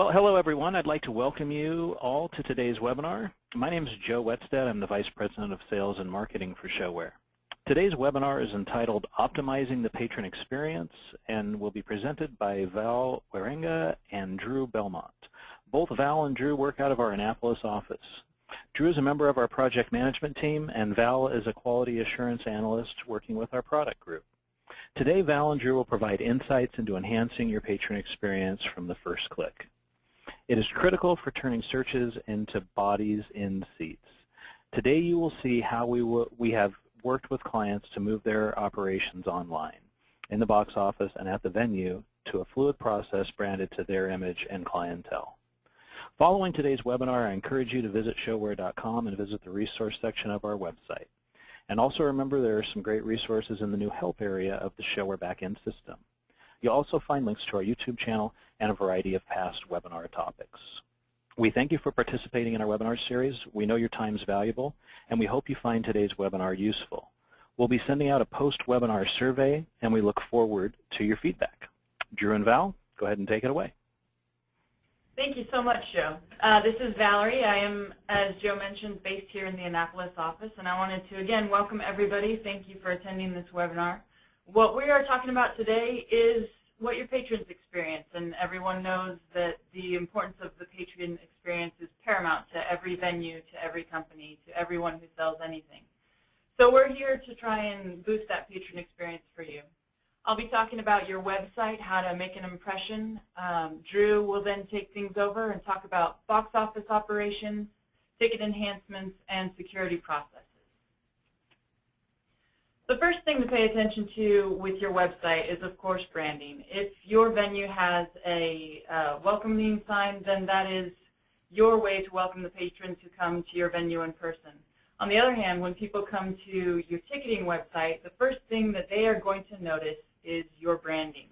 Well, hello everyone. I'd like to welcome you all to today's webinar. My name is Joe Wetstead. I'm the Vice President of Sales and Marketing for ShoWare. Today's webinar is entitled Optimizing the Patron Experience and will be presented by Val Warenga and Drew Belmont. Both Val and Drew work out of our Annapolis office. Drew is a member of our project management team and Val is a quality assurance analyst working with our product group. Today, Val and Drew will provide insights into enhancing your patron experience from the first click. It is critical for turning searches into bodies in seats. Today you will see how we, we have worked with clients to move their operations online, in the box office and at the venue, to a fluid process branded to their image and clientele. Following today's webinar, I encourage you to visit showare.com and visit the resource section of our website. And also remember there are some great resources in the new help area of the ShoWare backend system. You'll also find links to our YouTube channel and a variety of past webinar topics. We thank you for participating in our webinar series. We know your time is valuable, and we hope you find today's webinar useful. We'll be sending out a post-webinar survey, and we look forward to your feedback. Drew and Val, go ahead and take it away. Thank you so much, Joe. Uh, this is Valerie. I am, as Joe mentioned, based here in the Annapolis office, and I wanted to, again, welcome everybody. Thank you for attending this webinar. What we are talking about today is what your patrons experience, and everyone knows that the importance of the patron experience is paramount to every venue, to every company, to everyone who sells anything. So we're here to try and boost that patron experience for you. I'll be talking about your website, how to make an impression. Um, Drew will then take things over and talk about box office operations, ticket enhancements, and security processes. The first thing to pay attention to with your website is, of course, branding. If your venue has a uh, welcoming sign, then that is your way to welcome the patrons who come to your venue in person. On the other hand, when people come to your ticketing website, the first thing that they are going to notice is your branding.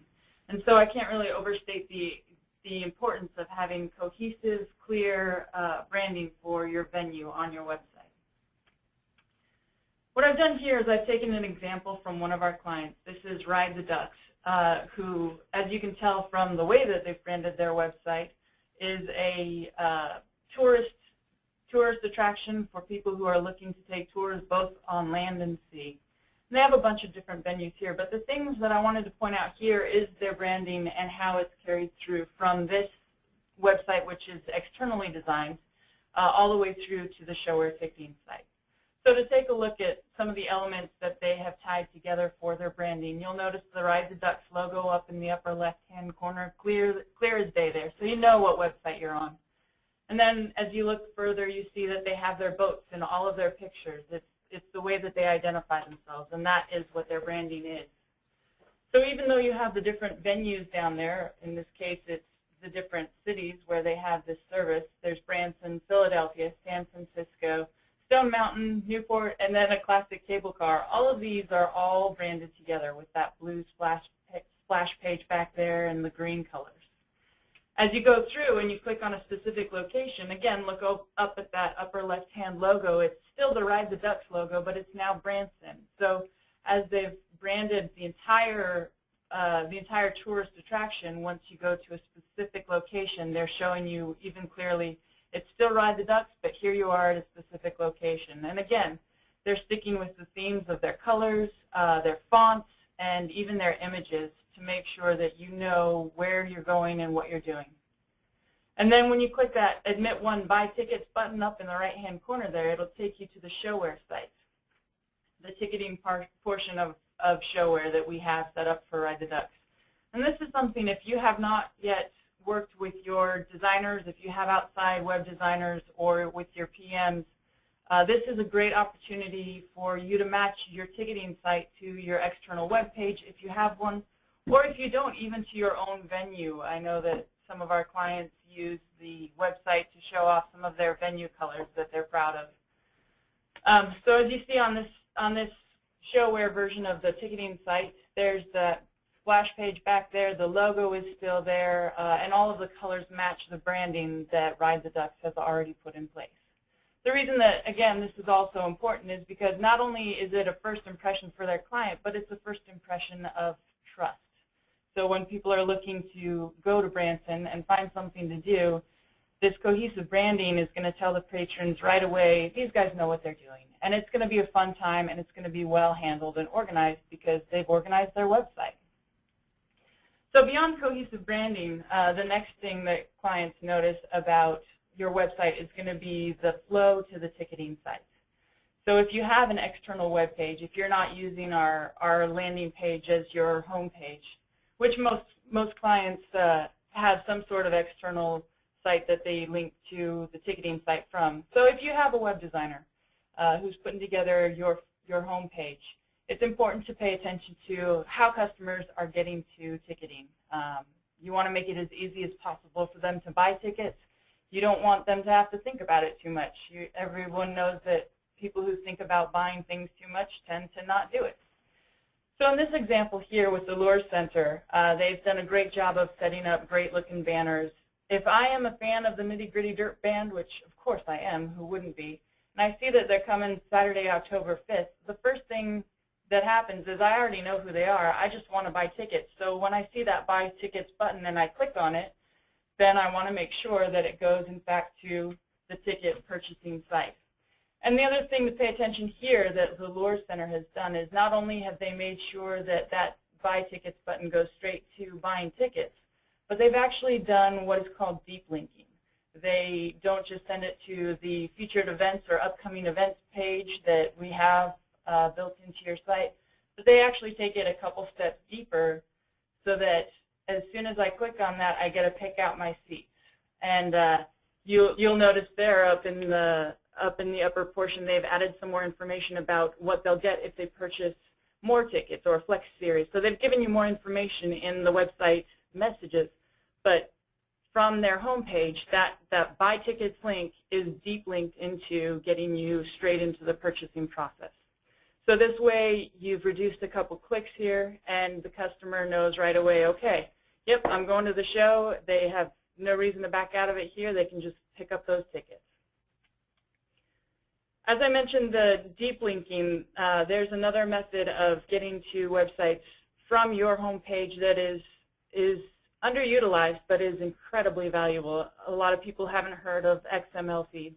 And so I can't really overstate the, the importance of having cohesive, clear uh, branding for your venue on your website. What I've done here is I've taken an example from one of our clients. This is Ride the Ducks, uh, who, as you can tell from the way that they've branded their website, is a uh, tourist tourist attraction for people who are looking to take tours both on land and sea. And they have a bunch of different venues here, but the things that I wanted to point out here is their branding and how it's carried through from this website, which is externally designed, uh, all the way through to the ShoWare ticketing site. So to take a look at some of the elements that they have tied together for their branding, you'll notice the Ride the Ducks logo up in the upper left-hand corner, clear, clear as day there, so you know what website you're on. And then as you look further, you see that they have their boats in all of their pictures. It's, it's the way that they identify themselves, and that is what their branding is. So even though you have the different venues down there, in this case it's the different cities where they have this service, there's Branson, Philadelphia, San Francisco, Stone Mountain, Newport, and then a classic cable car. All of these are all branded together with that blue splash, splash page back there and the green colors. As you go through and you click on a specific location, again, look up at that upper left-hand logo. It's still the Ride the Ducks logo, but it's now Branson. So as they've branded the entire uh, the entire tourist attraction, once you go to a specific location, they're showing you even clearly it's still Ride the Ducks, but here you are at a specific location. And again, they're sticking with the themes of their colors, uh, their fonts, and even their images to make sure that you know where you're going and what you're doing. And then when you click that Admit One Buy Tickets button up in the right-hand corner there, it'll take you to the ShoWare site, the ticketing portion of, of ShoWare that we have set up for Ride the Ducks. And this is something, if you have not yet worked with your designers, if you have outside web designers or with your PMs, uh, this is a great opportunity for you to match your ticketing site to your external web page if you have one, or if you don't, even to your own venue. I know that some of our clients use the website to show off some of their venue colors that they're proud of. Um, so as you see on this on this ShoWare version of the ticketing site, there's the splash page back there. The logo is still there, uh, and all of the colors match the branding that Ride the Ducks has already put in place. The reason that, again, this is also important is because not only is it a first impression for their client, but it's a first impression of trust. So when people are looking to go to Branson and find something to do, this cohesive branding is going to tell the patrons right away, these guys know what they're doing. And it's going to be a fun time, and it's going to be well handled and organized because they've organized their website. So beyond cohesive branding, uh, the next thing that clients notice about your website is going to be the flow to the ticketing site. So if you have an external web page, if you're not using our, our landing page as your home page, which most, most clients uh, have some sort of external site that they link to the ticketing site from. So if you have a web designer uh, who's putting together your, your home page, it's important to pay attention to how customers are getting to ticketing. Um, you want to make it as easy as possible for them to buy tickets. You don't want them to have to think about it too much. You, everyone knows that people who think about buying things too much tend to not do it. So in this example here with the Luhrs Center, uh, they've done a great job of setting up great-looking banners if I am a fan of the Nitty Gritty Dirt Band, which of course I am, who wouldn't be, and I see that they're coming Saturday, October 5th, the first thing that happens is I already know who they are. I just want to buy tickets. So when I see that buy tickets button and I click on it, then I want to make sure that it goes, in fact, to the ticket purchasing site. And the other thing to pay attention here that the Luhrs Center has done is not only have they made sure that that buy tickets button goes straight to buying tickets, but they've actually done what is called deep linking. They don't just send it to the featured events or upcoming events page that we have uh, built into your site, but they actually take it a couple steps deeper so that as soon as I click on that, I get to pick out my seats. And uh, you'll, you'll notice there up in the up in the upper portion, they've added some more information about what they'll get if they purchase more tickets or Flex Series. So they've given you more information in the website messages but from their homepage, that, that buy tickets link is deep linked into getting you straight into the purchasing process. So this way, you've reduced a couple clicks here, and the customer knows right away, okay, yep, I'm going to the show. They have no reason to back out of it here. They can just pick up those tickets. As I mentioned, the deep linking, uh, there's another method of getting to websites from your homepage that is, is underutilized but is incredibly valuable. A lot of people haven't heard of XML feeds.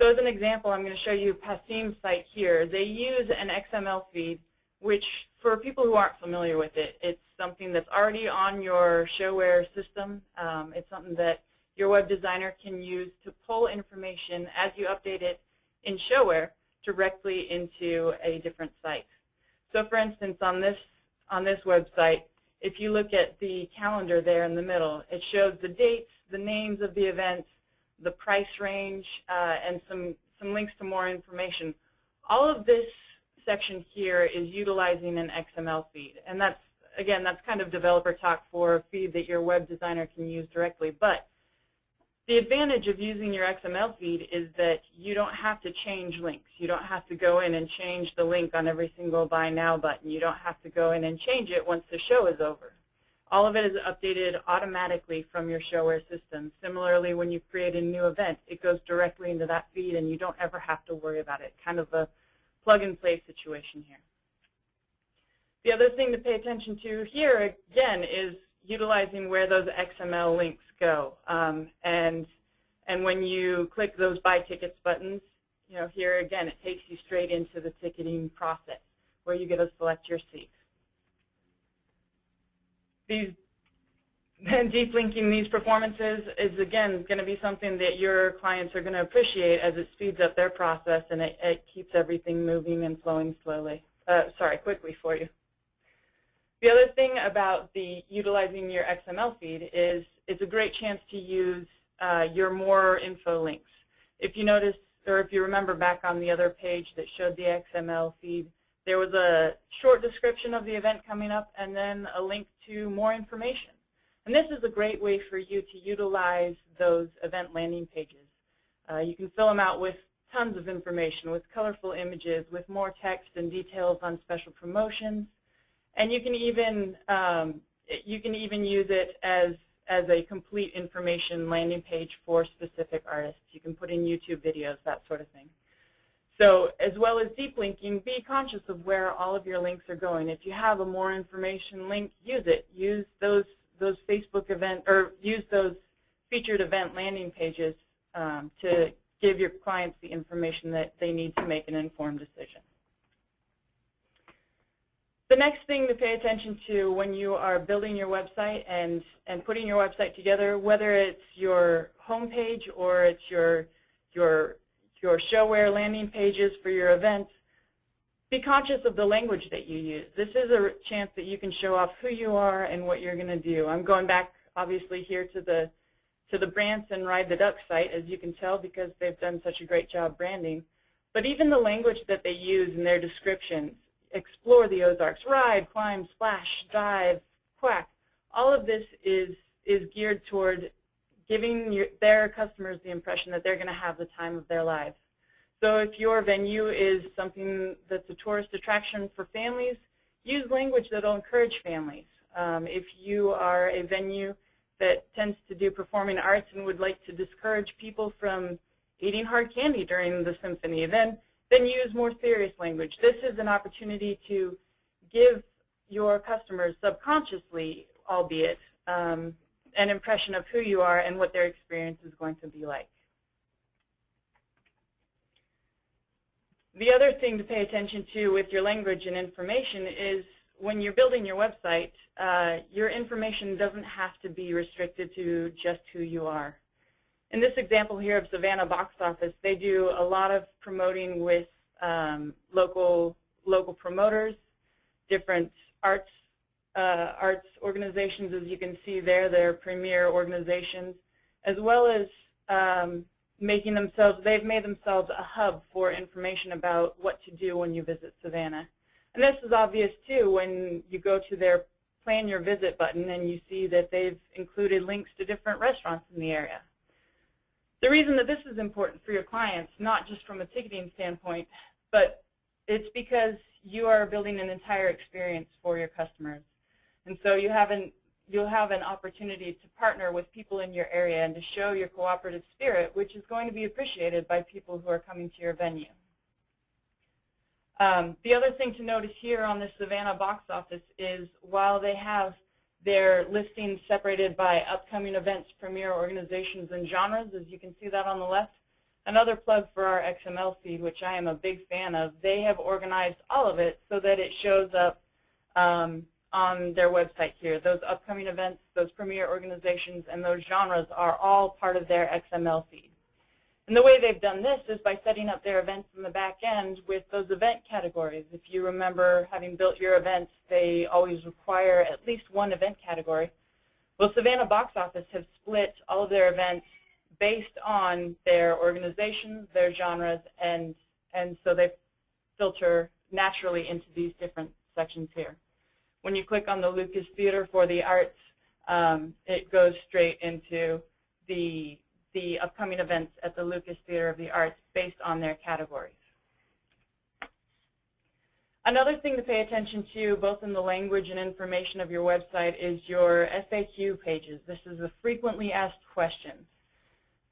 So as an example, I'm going to show you Passim's site here. They use an XML feed, which for people who aren't familiar with it, it's something that's already on your ShoWare system. Um, it's something that your web designer can use to pull information as you update it in ShoWare directly into a different site. So for instance, on this, on this website, if you look at the calendar there in the middle, it shows the dates, the names of the events, the price range, uh, and some, some links to more information. All of this section here is utilizing an XML feed. And that's, again, that's kind of developer talk for a feed that your web designer can use directly. But the advantage of using your XML feed is that you don't have to change links. You don't have to go in and change the link on every single Buy Now button. You don't have to go in and change it once the show is over. All of it is updated automatically from your ShoWare system. Similarly, when you create a new event, it goes directly into that feed and you don't ever have to worry about it. Kind of a plug-and-play situation here. The other thing to pay attention to here, again, is utilizing where those XML links go. Um, and, and when you click those buy tickets buttons, you know, here again, it takes you straight into the ticketing process where you get to select your seat. These deep linking these performances is again going to be something that your clients are going to appreciate as it speeds up their process and it, it keeps everything moving and flowing slowly. Uh, sorry, quickly for you. The other thing about the utilizing your XML feed is it's a great chance to use uh, your more info links. If you notice, or if you remember back on the other page that showed the XML feed, there was a short description of the event coming up and then a link to more information. And this is a great way for you to utilize those event landing pages. Uh, you can fill them out with tons of information, with colorful images, with more text and details on special promotions, and you can even um, you can even use it as as a complete information landing page for specific artists. You can put in YouTube videos, that sort of thing. So as well as deep linking, be conscious of where all of your links are going. If you have a more information link, use it. Use those those Facebook event or use those featured event landing pages um, to give your clients the information that they need to make an informed decision. The next thing to pay attention to when you are building your website and, and putting your website together, whether it's your homepage or it's your, your, your ShoWare landing pages for your events, be conscious of the language that you use. This is a chance that you can show off who you are and what you're going to do. I'm going back, obviously, here to the to the Branson Ride the Duck site, as you can tell, because they've done such a great job branding. But even the language that they use in their descriptions, explore the Ozarks, ride, climb, splash, dive, quack, all of this is, is geared toward giving your, their customers the impression that they're going to have the time of their lives. So if your venue is something that's a tourist attraction for families, use language that will encourage families. Um, if you are a venue that tends to do performing arts and would like to discourage people from eating hard candy during the symphony, then, then use more serious language. This is an opportunity to give your customers subconsciously, albeit, um, an impression of who you are and what their experience is going to be like. The other thing to pay attention to with your language and information is when you're building your website, uh, your information doesn't have to be restricted to just who you are. In this example here of Savannah Box Office, they do a lot of promoting with um, local local promoters, different arts uh, arts organizations, as you can see there, they're premier organizations, as well as um, making themselves, they've made themselves a hub for information about what to do when you visit Savannah. And this is obvious too when you go to their plan your visit button and you see that they've included links to different restaurants in the area. The reason that this is important for your clients, not just from a ticketing standpoint, but it's because you are building an entire experience for your customers. And so you have an you'll have an opportunity to partner with people in your area and to show your cooperative spirit, which is going to be appreciated by people who are coming to your venue. Um, the other thing to notice here on the Savannah box office is while they have their listings separated by upcoming events, premier organizations, and genres, as you can see that on the left, another plug for our XML feed, which I am a big fan of, they have organized all of it so that it shows up um, on their website here. Those upcoming events, those premier organizations, and those genres are all part of their XML feed. And the way they've done this is by setting up their events in the back end with those event categories. If you remember having built your events, they always require at least one event category. Well, Savannah Box Office have split all of their events based on their organizations, their genres, and, and so they filter naturally into these different sections here. When you click on the Lucas Theater for the Arts, um, it goes straight into the, the upcoming events at the Lucas Theater of the Arts based on their categories. Another thing to pay attention to, both in the language and information of your website, is your FAQ pages. This is the frequently asked questions.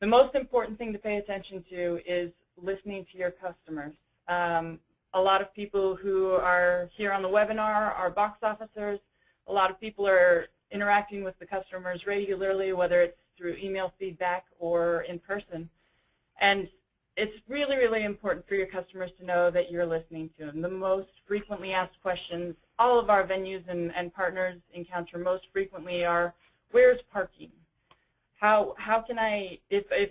The most important thing to pay attention to is listening to your customers. Um, a lot of people who are here on the webinar are box officers. A lot of people are interacting with the customers regularly, whether it's through email feedback or in person. And it's really, really important for your customers to know that you're listening to them. The most frequently asked questions all of our venues and, and partners encounter most frequently are, where's parking? How, how can I, if, if,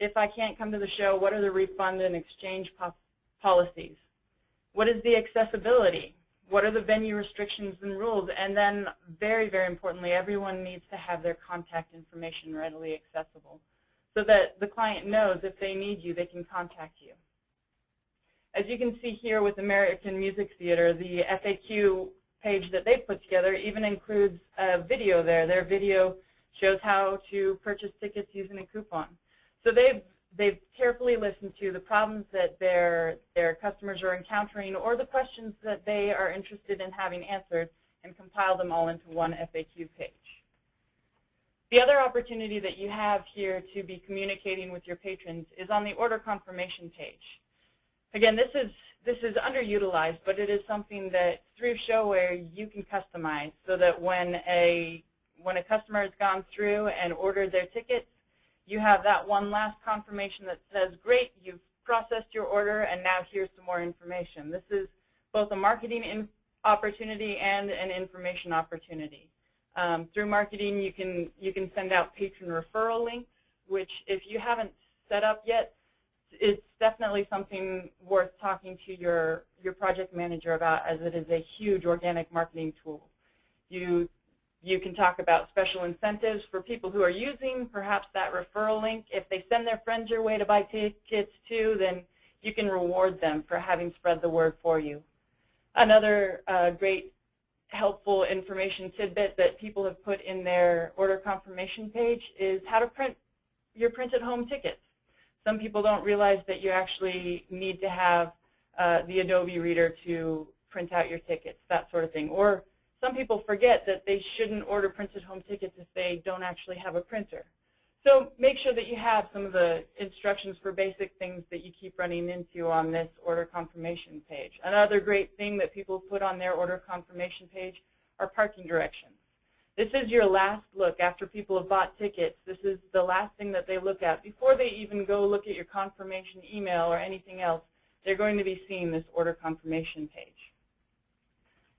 if I can't come to the show, what are the refund and exchange policies? What is the accessibility? What are the venue restrictions and rules? And then very, very importantly, everyone needs to have their contact information readily accessible so that the client knows if they need you, they can contact you. As you can see here with American Music Theater, the FAQ page that they put together even includes a video there. Their video shows how to purchase tickets using a coupon. So they've they've carefully listened to the problems that their, their customers are encountering or the questions that they are interested in having answered and compile them all into one FAQ page. The other opportunity that you have here to be communicating with your patrons is on the order confirmation page. again, this is this is underutilized, but it is something that through ShoWare you can customize so that when a when a customer has gone through and ordered their tickets, you have that one last confirmation that says, great, you've processed your order, and now here's some more information. This is both a marketing opportunity and an information opportunity. Um, through marketing, you can you can send out patron referral links, which if you haven't set up yet, it's definitely something worth talking to your, your project manager about as it is a huge organic marketing tool. You, you can talk about special incentives for people who are using perhaps that referral link. If they send their friends your way to buy tickets too, then you can reward them for having spread the word for you. Another uh, great helpful information tidbit that people have put in their order confirmation page is how to print your printed home tickets. Some people don't realize that you actually need to have uh, the Adobe Reader to print out your tickets, that sort of thing. Or some people forget that they shouldn't order printed home tickets if they don't actually have a printer. So make sure that you have some of the instructions for basic things that you keep running into on this order confirmation page. Another great thing that people put on their order confirmation page are parking directions. This is your last look after people have bought tickets. This is the last thing that they look at. Before they even go look at your confirmation email or anything else, they're going to be seeing this order confirmation page.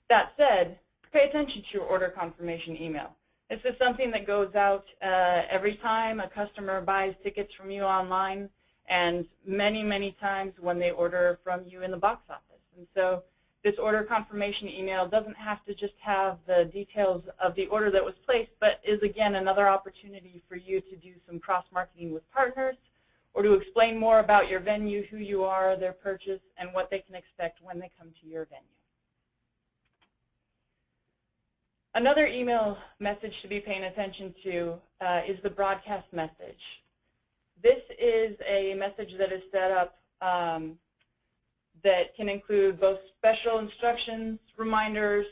That said, pay attention to your order confirmation email. This is something that goes out uh, every time a customer buys tickets from you online and many, many times when they order from you in the box office. And so this order confirmation email doesn't have to just have the details of the order that was placed, but is again another opportunity for you to do some cross-marketing with partners or to explain more about your venue, who you are, their purchase, and what they can expect when they come to your venue. Another email message to be paying attention to uh, is the broadcast message. This is a message that is set up um, that can include both special instructions, reminders,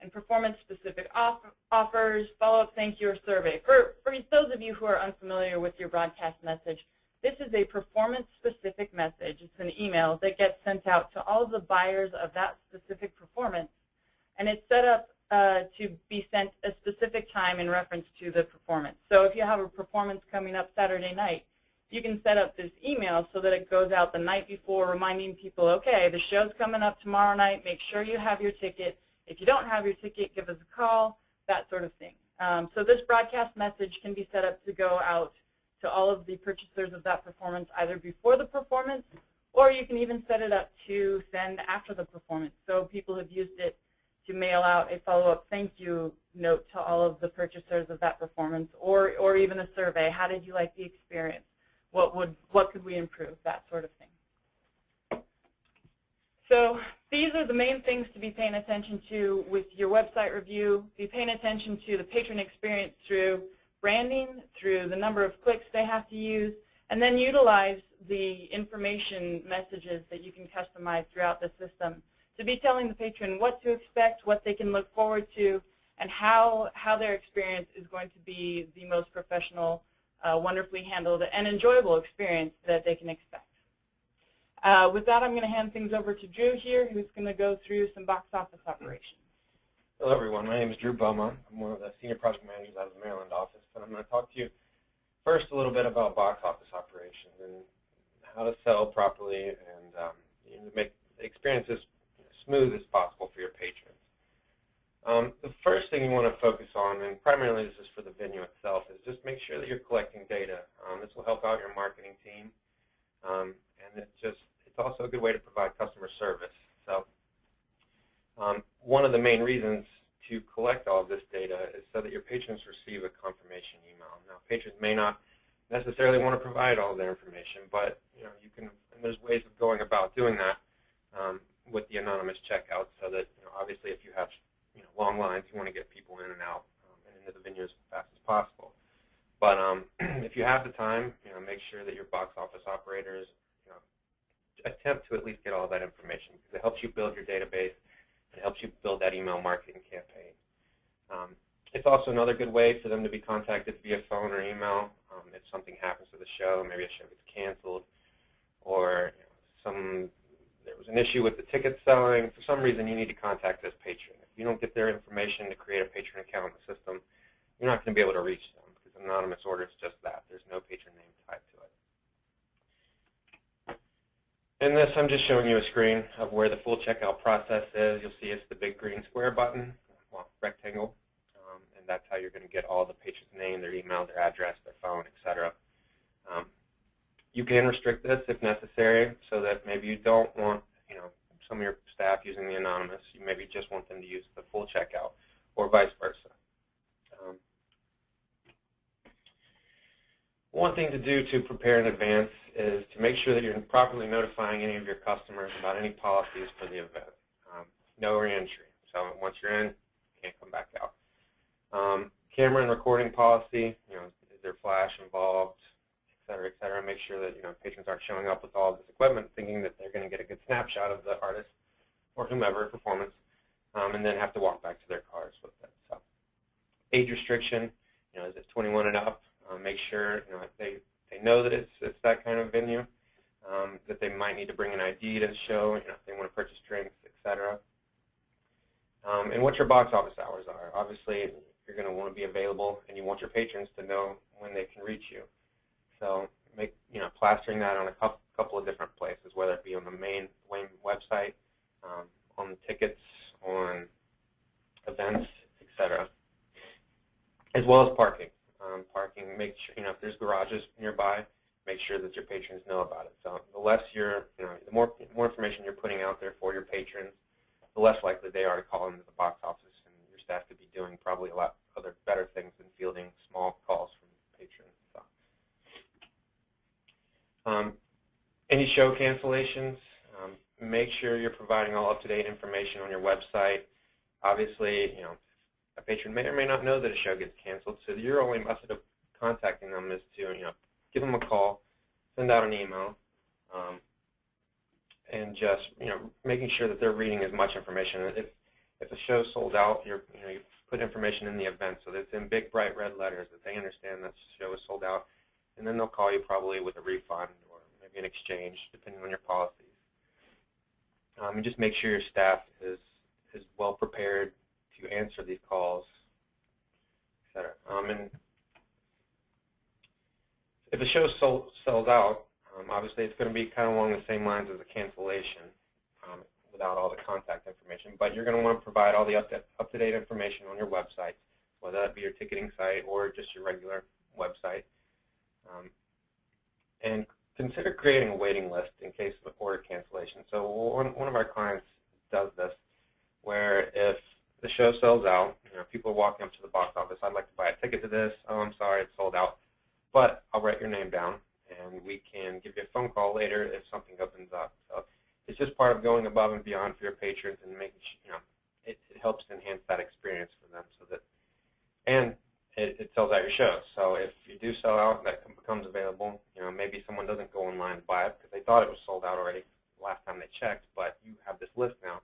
and performance-specific off offers, follow-up thank you, or survey. For, for those of you who are unfamiliar with your broadcast message, this is a performance-specific message. It's an email that gets sent out to all of the buyers of that specific performance, and it's set up uh, to be sent a specific time in reference to the performance. So if you have a performance coming up Saturday night, you can set up this email so that it goes out the night before reminding people, okay, the show's coming up tomorrow night. Make sure you have your ticket. If you don't have your ticket, give us a call, that sort of thing. Um, so this broadcast message can be set up to go out to all of the purchasers of that performance either before the performance or you can even set it up to send after the performance. So people have used it to mail out a follow-up thank you note to all of the purchasers of that performance or, or even a survey. How did you like the experience? what would what could we improve, that sort of thing. So these are the main things to be paying attention to with your website review. Be paying attention to the patron experience through branding, through the number of clicks they have to use, and then utilize the information messages that you can customize throughout the system to be telling the patron what to expect, what they can look forward to, and how, how their experience is going to be the most professional uh, wonderfully handled, and enjoyable experience that they can expect. Uh, with that, I'm going to hand things over to Drew here, who's going to go through some box office operations. Hello, everyone. My name is Drew Beaumont. I'm one of the senior project managers out of the Maryland office, and I'm going to talk to you first a little bit about box office operations and how to sell properly and um, you know, make the experience as smooth as possible for your patrons. Um, the first thing you want to focus on, and primarily this is for the venue itself, is just make sure that you're collecting data. Um, this will help out your marketing team, um, and it's just it's also a good way to provide customer service. So um, one of the main reasons to collect all of this data is so that your patrons receive a confirmation email. Now, patrons may not necessarily want to provide all their information, but you know you can. And there's ways of going about doing that um, with the anonymous checkout, so that you know, obviously if you have you know, long lines. You want to get people in and out um, and into the venue as fast as possible. But um, if you have the time, you know, make sure that your box office operators, you know, attempt to at least get all that information because it helps you build your database. and helps you build that email marketing campaign. Um, it's also another good way for them to be contacted via phone or email um, if something happens to the show, maybe a show gets canceled, or you know, some there was an issue with the ticket selling, for some reason you need to contact this patron. If you don't get their information to create a patron account in the system, you're not going to be able to reach them because anonymous order is just that. There's no patron name tied to it. In this, I'm just showing you a screen of where the full checkout process is. You'll see it's the big green square button, well, rectangle, um, and that's how you're going to get all the patron's name, their email, their address, their phone, etc. Um, you can restrict this if necessary so that maybe you don't want you know, some of your staff using the anonymous. You maybe just want them to use the full checkout or vice versa. Um, one thing to do to prepare in advance is to make sure that you're properly notifying any of your customers about any policies for the event. Um, no reentry. So once you're in, you can't come back out. Um, camera and recording policy, you know, is there flash involved? Cetera, et cetera. Make sure that you know patrons aren't showing up with all this equipment thinking that they're going to get a good snapshot of the artist or whomever performance, um, and then have to walk back to their cars with it. So, age restriction, you know, is it 21 and up? Uh, make sure you know they they know that it's it's that kind of venue. Um, that they might need to bring an ID to show, you know, if they want to purchase drinks, etc. Um, and what your box office hours are. Obviously, you're going to want to be available, and you want your patrons to know when they can reach you. So make you know plastering that on a couple of different places, whether it be on the main Wayne website, um, on tickets, on events, etc. As well as parking. Um, parking, make sure you know if there's garages nearby, make sure that your patrons know about it. So the less you're, you know, the more more information you're putting out there for your patrons, the less likely they are to call into the box office, and your staff could be doing probably a lot other better things than fielding small calls from patrons. Um, any show cancellations, um, make sure you're providing all up-to-date information on your website. Obviously, you know, a patron may or may not know that a show gets canceled, so your only method of contacting them is to, you know, give them a call, send out an email, um, and just, you know, making sure that they're reading as much information. If if a show's sold out, you're, you know, you put information in the event so that it's in big, bright red letters that they understand that the show is sold out and then they'll call you probably with a refund or maybe an exchange, depending on your policies. Um, and just make sure your staff is, is well prepared to answer these calls, et cetera. Um, and if the show sells out, um, obviously it's going to be kind of along the same lines as a cancellation um, without all the contact information. But you're going to want to provide all the up-to-date information on your website, whether that be your ticketing site or just your regular website. Um, and consider creating a waiting list in case of order cancellation. So one, one of our clients does this where if the show sells out, you know, people are walking up to the box office, I'd like to buy a ticket to this, oh, I'm sorry, it's sold out, but I'll write your name down and we can give you a phone call later if something opens up. So it's just part of going above and beyond for your patrons and making, you know, it, it helps enhance that experience for them so that, and it, it sells out your show. So if you do sell out, that becomes available. You know, maybe someone doesn't go online to buy it because they thought it was sold out already last time they checked, but you have this list now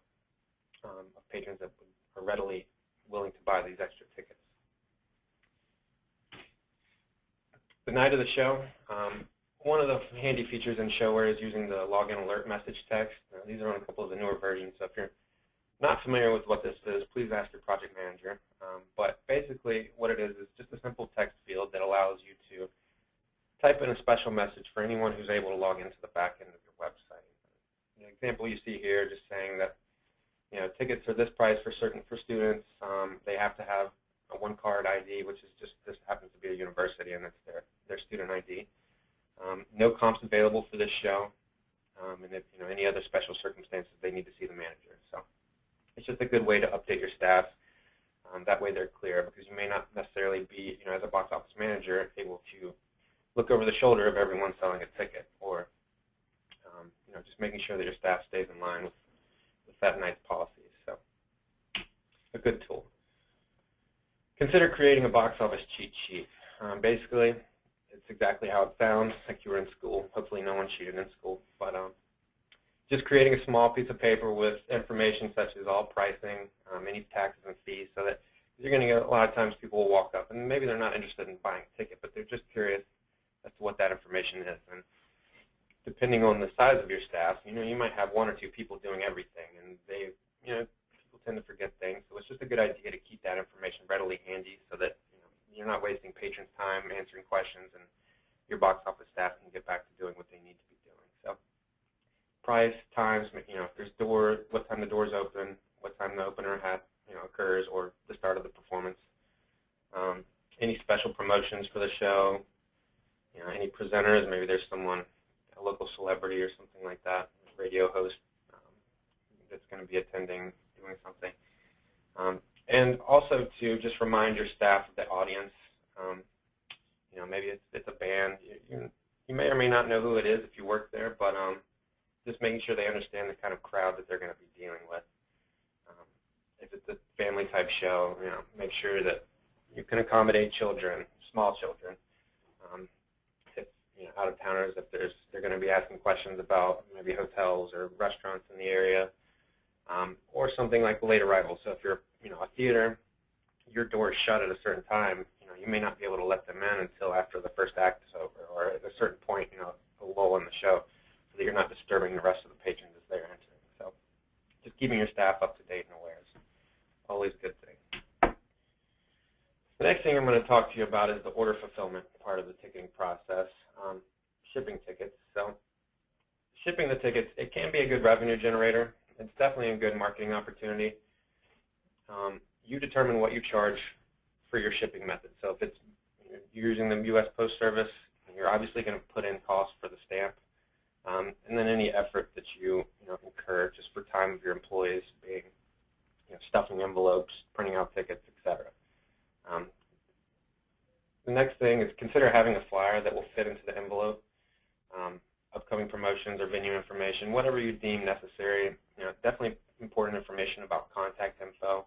um, of patrons that are readily willing to buy these extra tickets. The night of the show, um, one of the handy features in ShoWare is using the login alert message text. These are on a couple of the newer versions. So if you're not familiar with what this is, please ask your project manager. Um, but basically what it is is just a simple text field that allows you to a special message for anyone who's able to log into the back end of your website. The example you see here just saying that you know tickets are this price for certain for students. Um, they have to have a one card ID, which is just this happens to be a university and it's their their student ID. Um, no comps available for this show, um, and if you know any other special circumstances, they need to see the manager. So it's just a good way to update your staff um, that way they're clear because you may not necessarily be, you know, as a box office manager, over the shoulder of everyone selling a ticket or, um, you know, just making sure that your staff stays in line with, with that night's policies. So a good tool. Consider creating a box office cheat sheet. Um, basically, it's exactly how it sounds, like you were in school. Hopefully no one cheated in school. But um, just creating a small piece of paper with information such as all pricing, um, any taxes and fees, so that you're going to get a lot of times people will walk up and maybe they're not interested in buying a ticket, but they're just curious to what that information is. And depending on the size of your staff, you know, you might have one or two people doing everything, and they, you know, people tend to forget things. So it's just a good idea to keep that information readily handy so that you know, you're not wasting patrons' time answering questions, and your box office staff can get back to doing what they need to be doing. So price, times, you know, if there's door, what time the doors open, what time the opener had, you know, occurs, or the start of the performance. Um, any special promotions for the show, you know, any presenters, maybe there's someone, a local celebrity or something like that, radio host um, that's going to be attending, doing something. Um, and also to just remind your staff the audience. Um, you know, maybe it's, it's a band. You, you, you, may or may not know who it is if you work there, but um, just making sure they understand the kind of crowd that they're going to be dealing with. Um, if it's a family type show, you know, make sure that you can accommodate children, small children. You know, out of towners, if there's they're going to be asking questions about maybe hotels or restaurants in the area, um, or something like late arrival. So if you're you know a theater, your door is shut at a certain time. You know you may not be able to let them in until after the first act is over, or at a certain point, you know, a lull in the show, so that you're not disturbing the rest of the patrons as they're entering. So just keeping your staff up to date and aware is always a good thing. The next thing I'm going to talk to you about is the order fulfillment part of the ticketing process, um, shipping tickets. So shipping the tickets, it can be a good revenue generator. It's definitely a good marketing opportunity. Um, you determine what you charge for your shipping method. So if it's you're using the U.S. Post Service, you're obviously going to put in costs for the stamp, um, and then any effort that you you know incur just for time of your employees being you know, stuffing envelopes, printing out tickets, etc. Um, the next thing is consider having a flyer that will fit into the envelope. Um, upcoming promotions or venue information, whatever you deem necessary. You know, definitely important information about contact info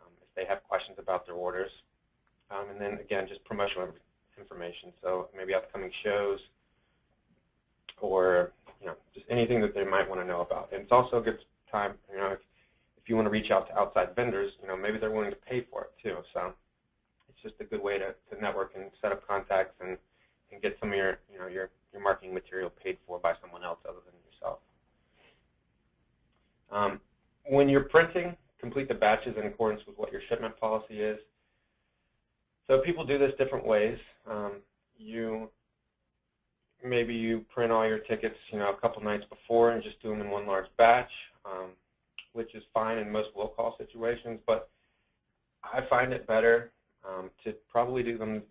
um, if they have questions about their orders. Um, and then again, just promotional information. So maybe upcoming shows or you know just anything that they might want to know about. And it's also a good time, you know, if, if you want to reach out to outside vendors, you know, maybe they're willing to pay for it too. So it's just a good way to, to network and set up contacts and, and get some of your, you know, your, your marketing material paid for by someone else other than yourself. Um, when you're printing, complete the batches in accordance with what your shipment policy is. So people do this different ways. Um, you maybe you print all your tickets, you know, a couple nights before and just do them in one large batch, um, which is fine in most low-call situations. But I find it better um, to probably do them,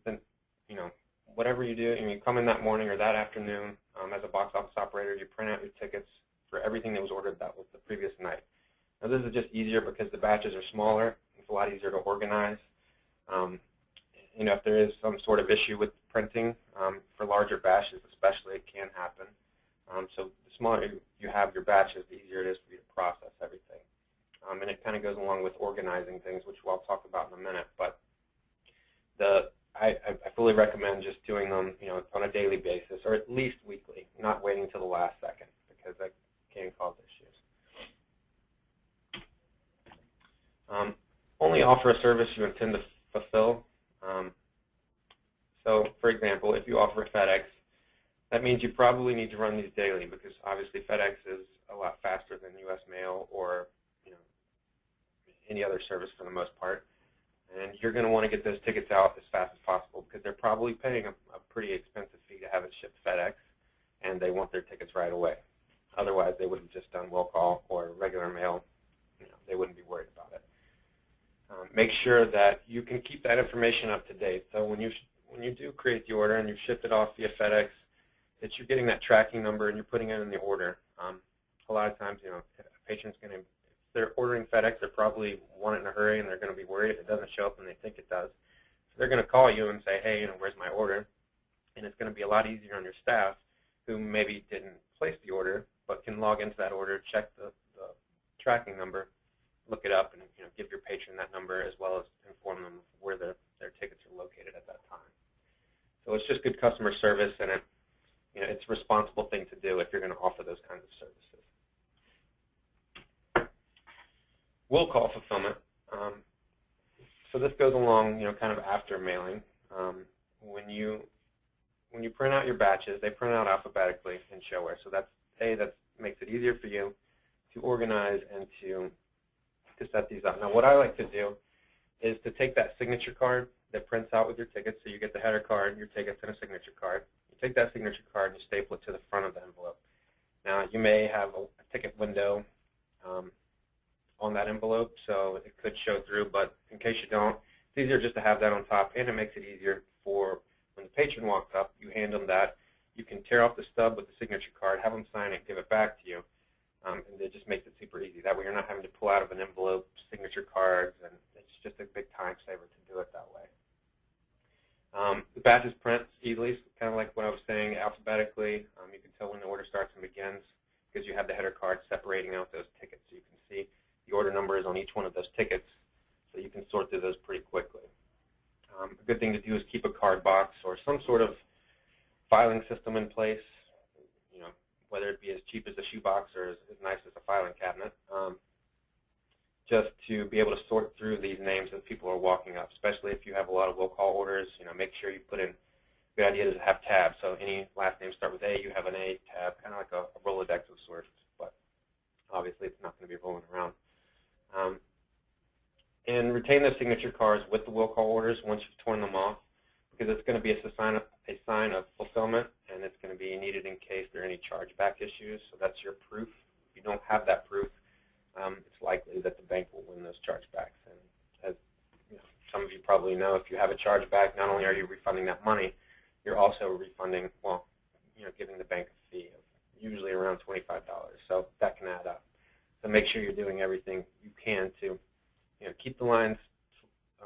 you know, whatever you do, and you come in that morning or that afternoon um, as a box office operator, you print out your tickets for everything that was ordered that was the previous night. Now this is just easier because the batches are smaller. It's a lot easier to organize. Um, you know, if there is some sort of issue with printing um, for larger batches, especially, it can happen. Um, so the smaller you have your batches, the easier it is for you to process everything. Um, and it kind of goes along with organizing things, which we'll talk about in a minute. But the I, I fully recommend just doing them, you know, on a daily basis or at least weekly, not waiting till the last second because that can cause issues. Um, only offer a service you intend to fulfill. Um, so, for example, if you offer FedEx, that means you probably need to run these daily because obviously FedEx is a lot faster than U.S. Mail or you know any other service for the most part you're going to want to get those tickets out as fast as possible because they're probably paying a, a pretty expensive fee to have it shipped FedEx, and they want their tickets right away. Otherwise, they would have just done will call or regular mail. You know, they wouldn't be worried about it. Um, make sure that you can keep that information up to date. So when you when you do create the order and you ship it off via FedEx, that you're getting that tracking number and you're putting it in the order. Um, a lot of times, you know, a patient's going to they're ordering FedEx, they're probably want it in a hurry and they're going to be worried if it doesn't show up and they think it does. So they're going to call you and say, hey, you know, where's my order? And it's going to be a lot easier on your staff who maybe didn't place the order but can log into that order, check the, the tracking number, look it up, and you know, give your patron that number as well as inform them where their, their tickets are located at that time. So it's just good customer service, and it, you know, it's a responsible thing to do if you're going to offer those kinds of services. Will call fulfillment. Um, so this goes along, you know, kind of after mailing. Um, when you when you print out your batches, they print out alphabetically in ShoWare. So that's a that makes it easier for you to organize and to to set these up. Now, what I like to do is to take that signature card that prints out with your tickets. So you get the header card, your tickets, and a signature card. You take that signature card and you staple it to the front of the envelope. Now, you may have a, a ticket window um, on that envelope, so it could show through. But in case you don't, it's easier just to have that on top, and it makes it easier for when the patron walks up, you hand them that. You can tear off the stub with the signature card, have them sign it, give it back to you, um, and it just makes it super easy. That way you're not having to pull out of an envelope signature cards, and it's just a big time saver to do it that way. Um, the badges print easily, kind of like what I was saying, alphabetically. Um, you can tell when the order starts and begins because you have the header card separating out those tickets. So you can see the order number is on each one of those tickets, so you can sort through those pretty quickly. Um, a good thing to do is keep a card box or some sort of filing system in place, you know, whether it be as cheap as a shoebox or as, as nice as a filing cabinet. Um, just to be able to sort through these names as people are walking up, especially if you have a lot of will call orders. You know, make sure you put in. Good idea to have tabs. So any last name start with A, you have an A tab, kind of like a, a Rolodex of sorts. But obviously, it's not going to be rolling around. Um, and retain those signature cards with the will call orders once you've torn them off, because it's going to be a sign of, a sign of fulfillment, and it's going to be needed in case there are any chargeback issues. So that's your proof. If you don't have that proof, um, it's likely that the bank will win those chargebacks. And as you know, some of you probably know, if you have a chargeback, not only are you refunding that money, you're also refunding, well, you know, giving the bank a fee of usually around $25. So that can add up. So make sure you're doing everything you can to, you know, keep the lines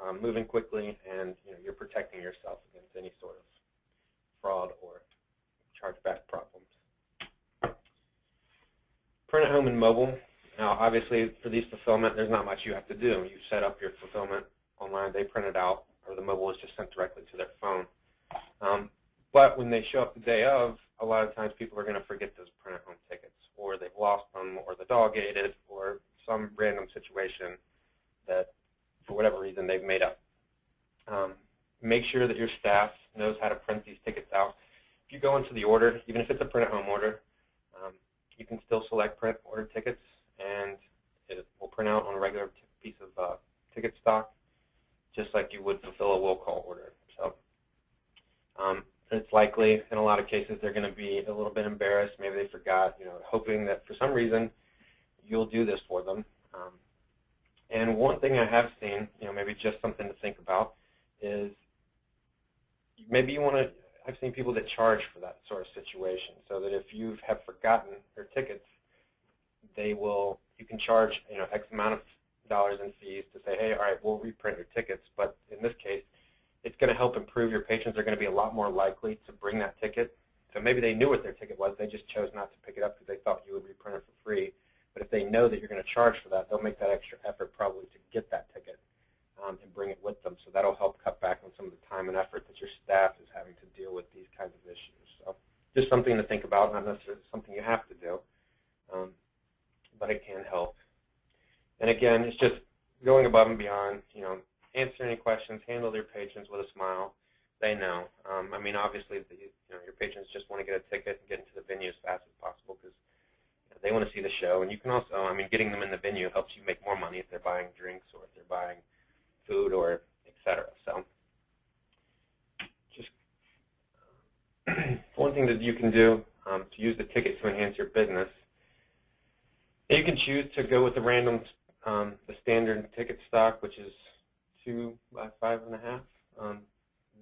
um, moving quickly, and you know, you're protecting yourself against any sort of fraud or chargeback problems. Print at home and mobile. Now, obviously, for these fulfillment, there's not much you have to do. You set up your fulfillment online, they print it out, or the mobile is just sent directly to their phone. Um, but when they show up the day of, a lot of times people are going to forget those print at home tickets, or they've lost them, or the dog ate it, or some random situation that, for whatever reason, they've made up. Um, make sure that your staff knows how to print these tickets out. If you go into the order, even if it's a print at home order, um, you can still select print order tickets and it will print out on a regular piece of uh, ticket stock, just like you would fulfill a will call order. So um, it's likely, in a lot of cases, they're going to be a little bit embarrassed. Maybe they forgot, you know, hoping that for some reason you'll do this for them. Um, and one thing I have seen, you know, maybe just something to think about, is maybe you want to, I've seen people that charge for that sort of situation, so that if you have forgotten your tickets, they will, you can charge, you know, X amount of dollars in fees to say, hey, all right, we'll reprint your tickets. But in this case, it's going to help improve your patrons. They're going to be a lot more likely to bring that ticket. So maybe they knew what their ticket was. They just chose not to pick it up because they thought you would reprint it for free. But if they know that you're going to charge for that, they'll make that extra effort probably to get that ticket um, and bring it with them. So that'll help cut back on some of the time and effort that your staff is having to deal with these kinds of issues. So just something to think about, not necessarily something you have to do. Um, but it can help. And again, it's just going above and beyond, you know, answer any questions, handle your patrons with a smile. They know. Um, I mean, obviously, the, you know, your patrons just want to get a ticket and get into the venue as fast as possible because you know, they want to see the show. And you can also, I mean, getting them in the venue helps you make more money if they're buying drinks or if they're buying food or et cetera. So just one thing that you can do um, to use the ticket to enhance your business you can choose to go with the random, um, the standard ticket stock, which is two by five and a half. Um,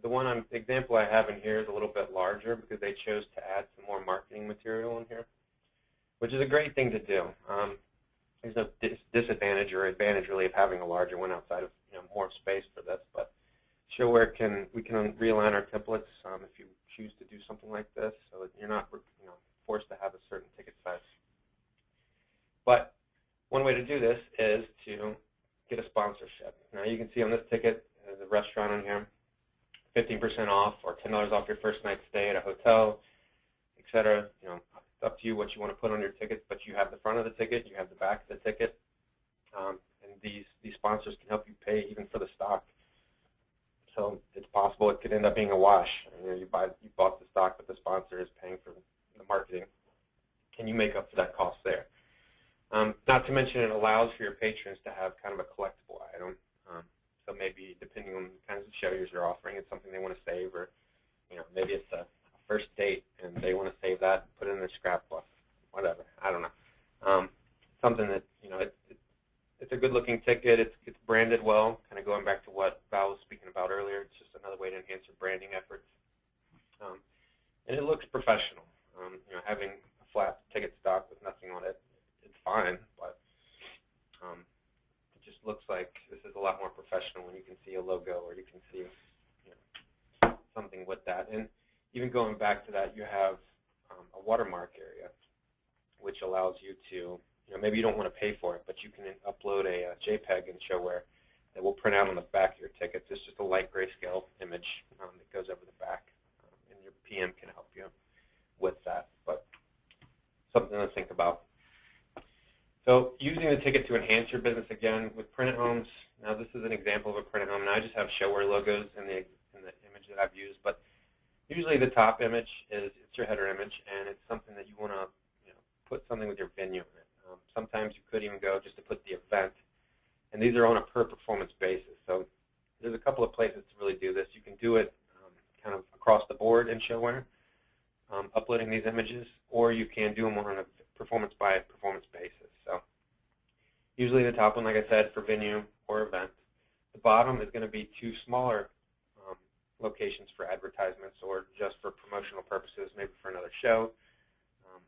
the one I'm, example I have in here is a little bit larger because they chose to add some more marketing material in here, which is a great thing to do. Um, there's no dis disadvantage or advantage really of having a larger one outside of you know, more space for this, but ShoWare can we can realign our templates um, if you choose to do something like this, so that you're not you know forced to have a certain ticket size. But one way to do this is to get a sponsorship. Now you can see on this ticket, there's a restaurant on here, 15% off or $10 off your first night stay at a hotel, etc. You know, it's up to you what you want to put on your tickets, but you have the front of the ticket, you have the back of the ticket, um, and these these sponsors can help you pay even for the stock. so it's possible it could end up being a wash. You know, you buy you bought the stock, but the sponsor is paying for the marketing. Can you make up for that cost there? Um, not to mention it allows for your patrons to have kind of a collectible item. Um, so maybe depending on the kinds of shows you're offering, it's something they want to save, or you know maybe it's a, first date and they want to save that put it in their scrapbook, whatever. I don't know. Um, something that you know it, it, it's a good-looking ticket. It's it's branded well. Kind of going back to what Val was speaking about earlier. It's just another way to enhance your branding efforts. Um, and it looks professional. Um, you know, having a flat ticket stock with nothing on it fine, but um, it just looks like this is a lot more professional when you can see a logo or you can see you know, something with that. And even going back to that, you have um, a watermark area, which allows you to, you know, maybe you don't want to pay for it, but you can upload a, a JPEG in ShoWare that will print out on the back of your tickets. It's just a light grayscale image um, that goes over the back, um, and your PM can help you with that. But something to think about. So using the ticket to enhance your business again with printed homes. Now this is an example of a printed home, and I just have ShoWare logos in the in the image that I've used. But usually the top image is it's your header image, and it's something that you want to you know, put something with your venue in it. Um, sometimes you could even go just to put the event, and these are on a per performance basis. So there's a couple of places to really do this. You can do it um, kind of across the board in ShoWare, um, uploading these images, or you can do them on a performance by performance basis. Usually the top one, like I said, for venue or event. The bottom is going to be two smaller um, locations for advertisements or just for promotional purposes, maybe for another show. Um,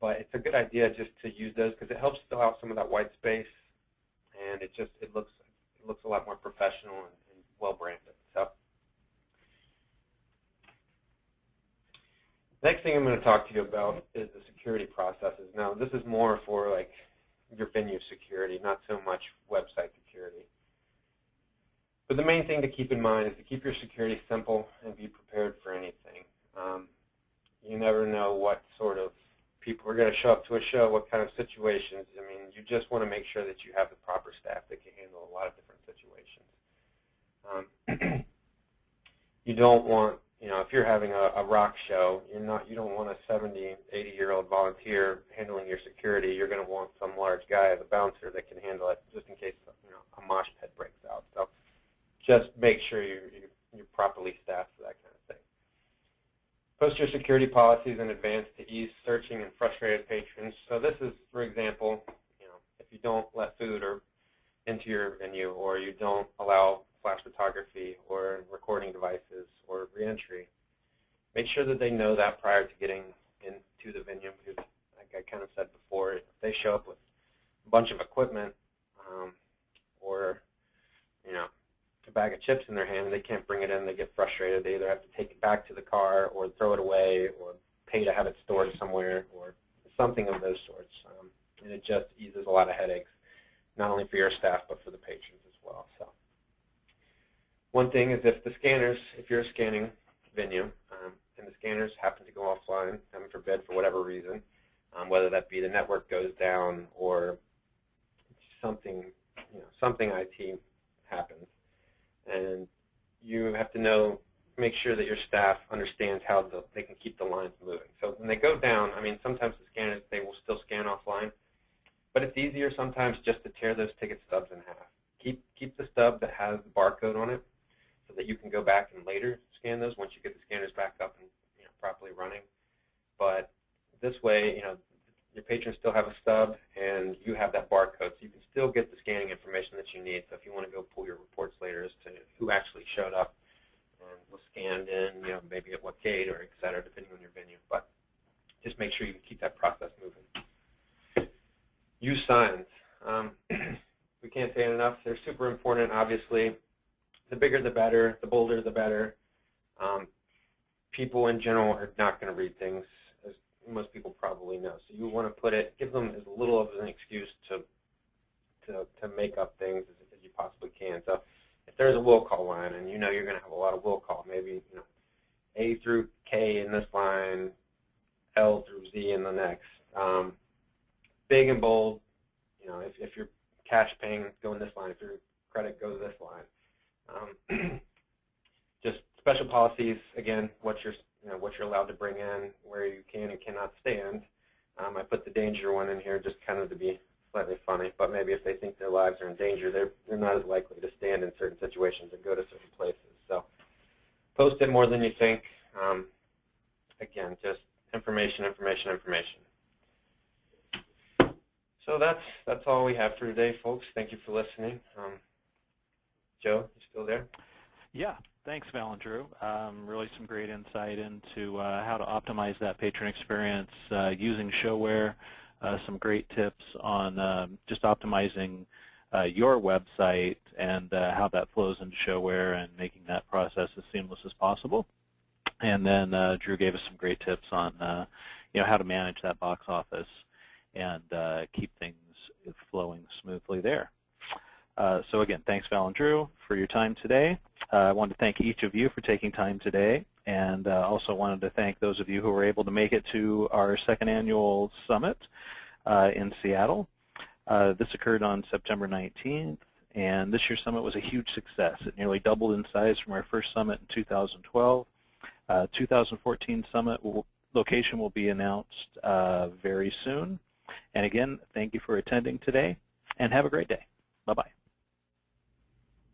but it's a good idea just to use those because it helps fill out some of that white space, and it just it looks it looks a lot more professional and, and well branded. So. Next thing I'm going to talk to you about is the security processes. Now, this is more for like your venue security, not so much website security. But the main thing to keep in mind is to keep your security simple and be prepared for anything. Um, you never know what sort of people are going to show up to a show, what kind of situations. I mean, you just want to make sure that you have the proper staff that can handle a lot of different situations. Um, you don't want you know, if you're having a, a rock show, you're not, you don't want a 70, 80 year old volunteer handling your security. You're going to want some large guy as a bouncer that can handle it, just in case you know a mosh pit breaks out. So, just make sure you, you you're properly staffed for that kind of thing. Post your security policies in advance to ease searching and frustrated patrons. So this is, for example, you know, if you don't let food or into your venue, or you don't allow flash photography or recording devices or reentry. Make sure that they know that prior to getting into the venue because, like I kind of said before, if they show up with a bunch of equipment um, or, you know, a bag of chips in their hand, they can't bring it in, they get frustrated. They either have to take it back to the car or throw it away or pay to have it stored somewhere or something of those sorts. Um, and it just eases a lot of headaches, not only for your staff but for the patrons as well. So. One thing is if the scanners, if you're a scanning venue, um, and the scanners happen to go offline, heaven forbid, for whatever reason, um, whether that be the network goes down or something, you know, something IT happens, and you have to know, make sure that your staff understands how the, they can keep the lines moving. So when they go down, I mean, sometimes the scanners, they will still scan offline, but it's easier sometimes just to tear those ticket stubs in half. Keep, keep the stub that has the barcode on it so that you can go back and later scan those once you get the scanners back up and you know, properly running. But this way, you know, your patrons still have a stub and you have that barcode, so you can still get the scanning information that you need. So if you want to go pull your reports later as to who actually showed up and was scanned in, you know, maybe at what gate or et cetera, depending on your venue. But just make sure you keep that process moving. Use signs. Um, we can't say it enough. They're super important, obviously the bigger the better, the bolder the better. Um, people in general are not going to read things, as most people probably know. So you want to put it, give them as little of an excuse to to, to make up things as, as you possibly can. So if there's a will call line and you know you're going to have a lot of will call, maybe you know A through K in this line, L through Z in the next. Um, big and bold, you know, if, if you're cash paying, go in this line. If your credit, goes this line. Um, just special policies, again, what you're, you know, what you're allowed to bring in, where you can and cannot stand. Um, I put the danger one in here just kind of to be slightly funny, but maybe if they think their lives are in danger, they're, they're not as likely to stand in certain situations and go to certain places. So post it more than you think. Um, again, just information, information, information. So that's that's all we have for today, folks. Thank you for listening. Um, Joe, you still there? Yeah, thanks, Val and Drew. Um, really some great insight into uh, how to optimize that patron experience uh, using ShoWare. Uh, some great tips on um, just optimizing uh, your website and uh, how that flows into ShoWare and making that process as seamless as possible. And then uh, Drew gave us some great tips on you know how to manage that box office and keep things flowing smoothly there. Uh, so again, thanks Val and Drew for your time today. Uh, I want to thank each of you for taking time today and uh, also wanted to thank those of you who were able to make it to our second annual summit uh, in Seattle. Uh, this occurred on September 19th and this year's summit was a huge success. It nearly doubled in size from our first summit in 2012. 2014 summit will, location will be announced very soon. And again, thank you for attending today and have a great day. Bye-bye.